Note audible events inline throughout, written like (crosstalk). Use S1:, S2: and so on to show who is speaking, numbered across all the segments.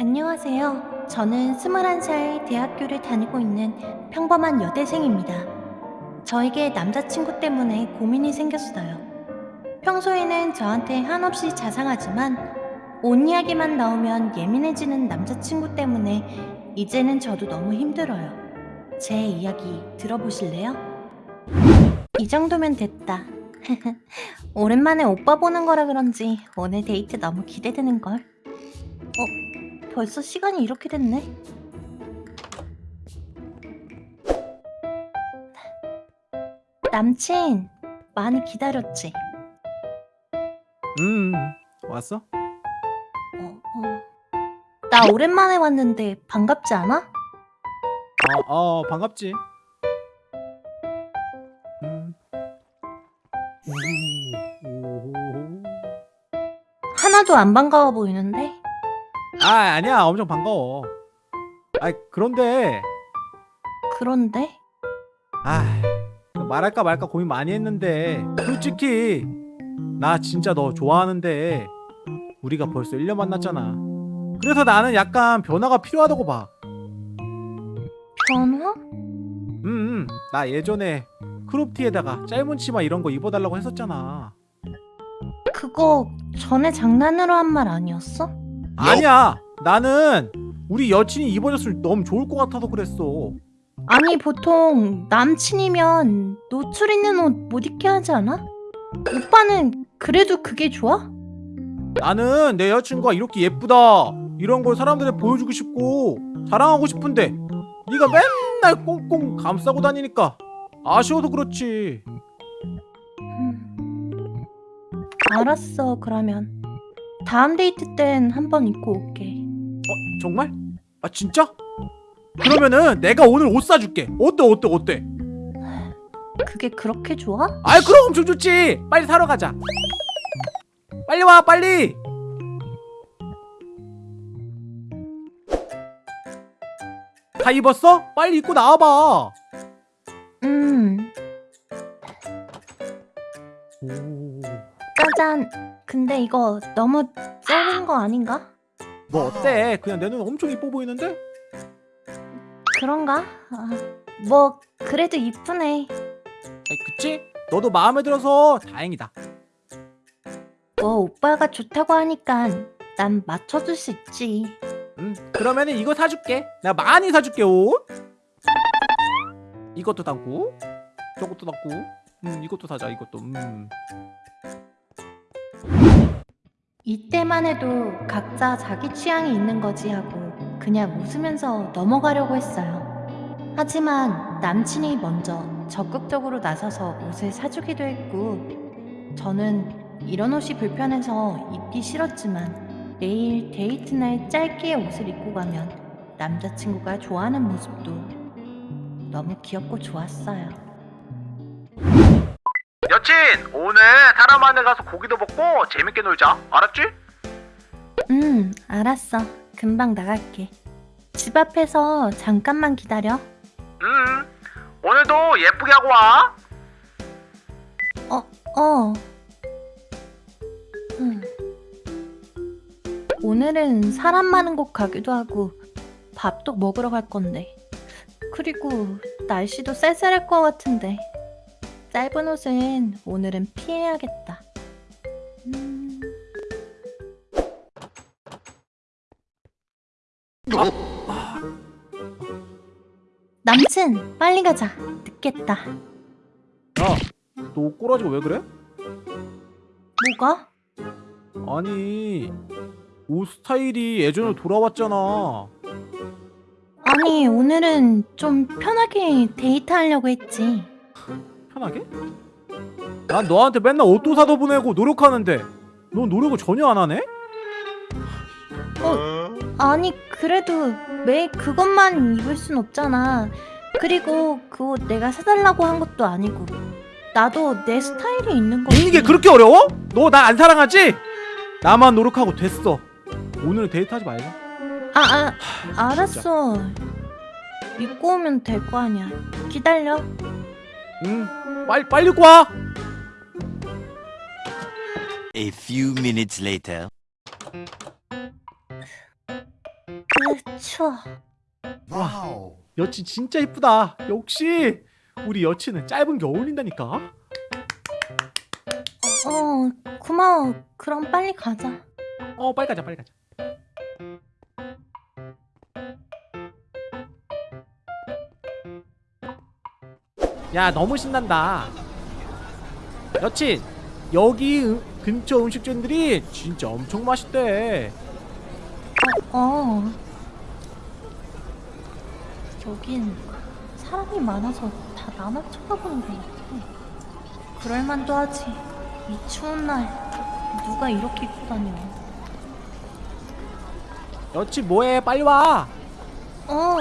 S1: 안녕하세요. 저는 21살 대학교를 다니고 있는 평범한 여대생입니다. 저에게 남자친구 때문에 고민이 생겼어요. 평소에는 저한테 한없이 자상하지만 온 이야기만 나오면 예민해지는 남자친구 때문에 이제는 저도 너무 힘들어요. 제 이야기 들어보실래요? 이 정도면 됐다. (laughs) 오랜만에 오빠 보는 거라 그런지 오늘 데이트 너무 기대되는걸. 어, 벌써 시간이 이렇게 됐네? 남친, 많이 기다렸지?
S2: 음 왔어?
S1: 어, 어. 나 오랜만에 왔는데 반갑지 않아?
S2: 어, 어 반갑지 음. 오, 오.
S1: 하나도 안 반가워 보이는데?
S2: 아 아니야 엄청 반가워 아 그런데
S1: 그런데?
S2: 아 말할까 말까 고민 많이 했는데 솔직히 나 진짜 너 좋아하는데 우리가 벌써 1년 만났잖아 그래서 나는 약간 변화가 필요하다고 봐
S1: 변화?
S2: 음, 음, 나 예전에 크롭티에다가 짧은 치마 이런 거 입어달라고 했었잖아.
S1: 그거 전에 장난으로 한 말 아니었어?
S2: 아니야, 나는 우리 여친이 입어줬으면 너무 좋을 것 같아서 그랬어.
S1: 아니 보통 남친이면 노출 있는 옷 못 입게 하지 않아? 오빠는 그래도 그게 좋아?
S2: 나는 내 여친과 이렇게 예쁘다 이런 걸 사람들한테 보여주고 싶고 자랑하고 싶은데 네가 맨날 꽁꽁 감싸고 다니니까 아쉬워서 그렇지.
S1: 음. 알았어 그러면 다음 데이트 땐 한 번 입고 올게
S2: 어, 정말? 아 진짜? 그러면은 내가 오늘 옷 사줄게. 어때, 어때, 어때?
S1: 그게 그렇게 좋아?
S2: 아이 그럼 엄청 좋지. 빨리 사러 가자. 빨리 와, 빨리. 다 입었어? 빨리 입고 나와봐.
S1: 음
S2: 오,
S1: 짜잔 근데 이거 너무 짧은 거 아닌가?
S2: 뭐 어때? 그냥 내 눈 엄청 이뻐 보이는데?
S1: 그런가? 아, 뭐 그래도 이쁘네
S2: 아이, 그치? 너도 마음에 들어서 다행이다.
S1: 뭐 오빠가 좋다고 하니까 난 맞춰줄 수 있지
S2: 음, 그러면은 이거 사줄게. 내가 많이 사줄게 옷. 이것도 담고, 저것도 담고, 음, 이것도 사자. 이것도. 음.
S1: 이때만 해도 각자 자기 취향이 있는 거지 하고 그냥 웃으면서 넘어가려고 했어요. 하지만 남친이 먼저 적극적으로 나서서 옷을 사주기도 했고 저는 이런 옷이 불편해서 입기 싫었지만 매일 데이트 날 짧게 옷을 입고 가면 남자친구가 좋아하는 모습도 너무 귀엽고 좋았어요.
S3: 여친 오늘 사람한테 가서 고기도 먹고 재밌게 놀자 알았지?
S1: 음, 알았어. 금방 나갈게. 집 앞에서 잠깐만 기다려.
S3: 음 오늘도 예쁘게 하고 와
S1: 어, 어. 음. 오늘은 사람 많은 곳 가기도 하고 밥도 먹으러 갈 건데. 그리고 날씨도 쌀쌀할 것 같은데. 짧은 옷은 오늘은 피해야겠다. 음. 남친, 빨리 가자. 늦겠다.
S2: 야, 너옷 꼬라지가 왜 그래?
S1: 뭐가?
S2: 아니, 옷 스타일이 예전으로 돌아왔잖아.
S1: 아니, 오늘은 좀 편하게 데이트하려고 했지.
S2: 편하게? 난 너한테 맨날 옷도 사다 보내고 노력하는데 넌 노력을 전혀 안 하네?
S1: 아니, 그래도 매일 그것만 입을 순 없잖아. 그리고 그 옷 내가 사달라고 한 것도 아니고. 나도 내 스타일이 있는 거지.
S2: 이게 그렇게 어려워? 너 나 안 사랑하지? 나만 노력하고 됐어. 오늘은 데이트하지 말자.
S1: 아, 아, 알았어. 입고 오면 될 거 아니야. 기다려.
S2: 응, 빨리 빨리 와.
S4: A few minutes later.
S1: 추워.
S2: 와 여친 진짜 이쁘다 역시 우리 여친은 짧은 게 어울린다니까
S1: 어, 고마워. 그럼 빨리 가자.
S2: 어 빨리 가자 빨리 가자 야 너무 신난다 여친 여기 음- 근처 음식점들이 진짜 엄청 맛있대
S1: 어. 여긴 사람이 많아서 다 나만 쳐다보는 것 같아. 그럴만도 하지. 이 추운 날 누가 이렇게 입고 다녀.
S2: 여친 뭐해 빨리 와
S1: 어,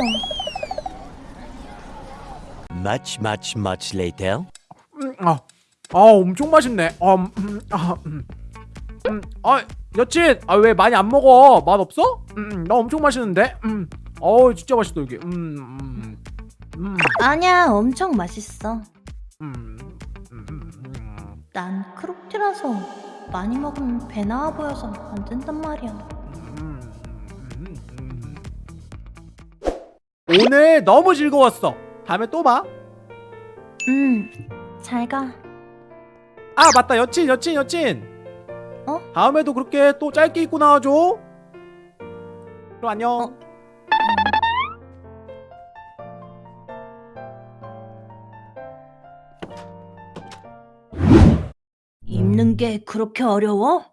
S4: Much, much, much later.
S2: 음, 아, 아 엄청 맛있네 아, 음, 아, 음, 음, 아 여친 아 왜 많이 안 먹어 맛 없어? 음, 나 엄청 맛있는데 음, 어 진짜 맛있다 여기 음, 음, 음,
S1: 아니야. 엄청 맛있어.
S2: 음, 음, 음,
S1: 난 크롭티라서 많이 먹으면 배 나와 보여서 안 된단 말이야.
S2: 음, 음, 음. 오늘 너무 즐거웠어 다음에 또 봐
S1: 음, 잘 가.
S2: 아 맞다 여친 여친 여친
S1: 어?
S2: 다음에도 그렇게 또 짧게 입고 나와줘 그럼 안녕
S1: 어? 입는 게 그렇게 어려워?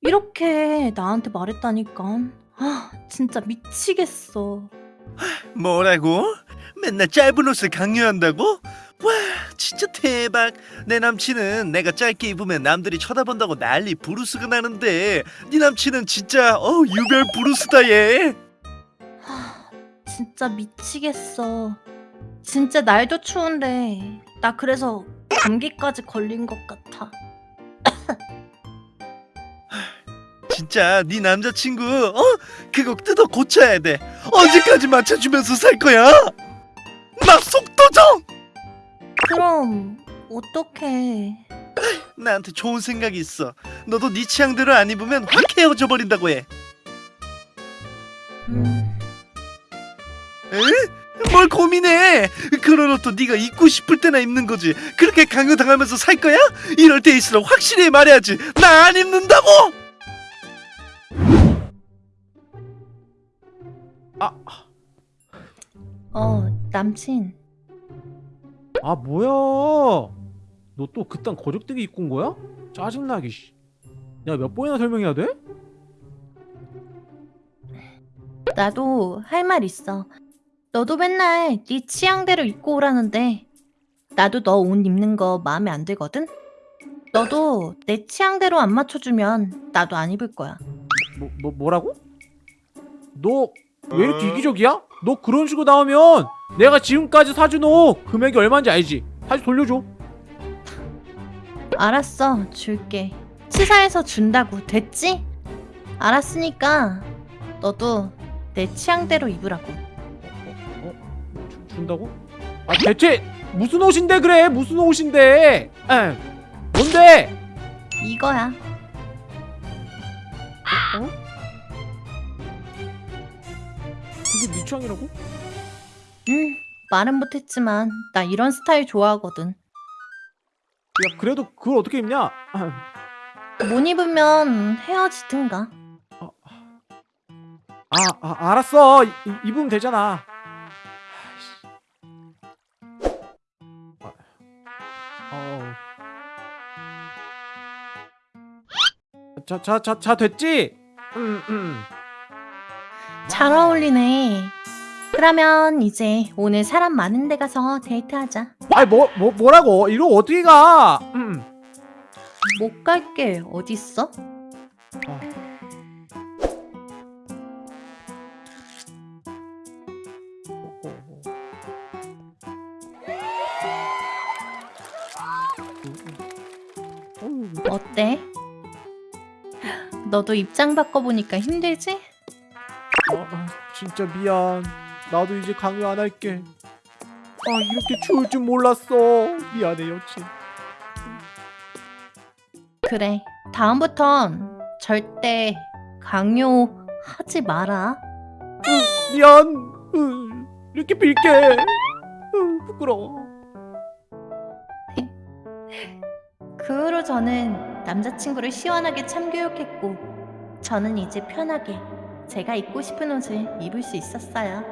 S1: 이렇게 나한테 말했다니까. 아, 진짜 미치겠어.
S5: 뭐라고? 맨날 짧은 옷을 강요한다고? 와 진짜 대박 내 남친은 내가 짧게 입으면 남들이 쳐다본다고 난리 부르스가 나는데 네 남친은 진짜 어 유별 부르스다 얘
S1: 하, 진짜 미치겠어. 진짜 날도 추운데 나 그래서 감기까지 걸린 것 같아. (laughs)
S5: 진짜 네 남자친구 어? 그거 뜯어 고쳐야 돼 언제까지 맞춰주면서 살 거야? 나 속도정
S1: 그럼 어떡해.
S5: 나한테 좋은 생각이 있어 너도 네 취향대로 안 입으면 확 헤어져 버린다고 해
S1: 음,
S5: 에? 뭘 고민해? 그런 옷도 네가 입고 싶을 때나 입는 거지. 그렇게 강요당하면서 살 거야? 이럴 때일수록 확실히 말해야지. 나 안 입는다고.
S2: 아,
S1: 어, 남친.
S2: 아 뭐야 너 또 그딴 거적대기 입고 온 거야? 짜증나게 씨. 야 몇 번이나 설명해야 돼?
S1: 나도 할 말 있어. 너도 맨날 네 취향대로 입고 오라는데 나도 너 옷 입는 거 마음에 안 들거든? 너도 내 취향대로 안 맞춰주면 나도 안 입을 거야.
S2: 뭐, 뭐 뭐라고? 너 왜 이렇게 이기적이야? 너 그런 식으로 나오면 내가 지금까지 사준 옷 금액이 얼마인지 알지? 다시 돌려줘
S1: 알았어, 줄게. 치사해서 준다고, 됐지? 알았으니까 너도 내 취향대로 입으라고.
S2: 어? 주, 준다고? 아 대체 무슨 옷인데 그래 무슨 옷인데 에 뭔데?
S1: 이거야.
S2: 그게 네 취향이라고?
S1: 응, 말은 못했지만 나 이런 스타일 좋아하거든.
S2: 야 그래도 그걸 어떻게 입냐?
S1: 못 입으면 헤어지든가.
S2: 아, 아 알았어 이, 이- 입으면 되잖아. 아, 어우. 자, 자, 자, 자 됐지? 음, 음.
S1: 잘 어울리네. 그러면 이제 오늘 사람 많은 데 가서 데이트하자.
S2: 아이 뭐, 뭐 뭐라고? 이거 어떻게 가? 음.
S1: 못 갈게 어딨어?
S2: 어,
S1: 어때? (gasps) 너도 입장 바꿔보니까 힘들지?
S2: 아, 아, 진짜 미안. 나도 이제 강요 안 할게. 아, 이렇게 추울 줄 몰랐어. 미안해, 여친.
S1: 그래. 다음부턴 절대 강요하지 마라.
S2: 으, 미안. 으, 이렇게 빌게. 으, 부끄러워.
S1: 그 후로 저는 남자친구를 시원하게 참교육했고 저는 이제 편하게 제가 입고 싶은 옷을 입을 수 있었어요.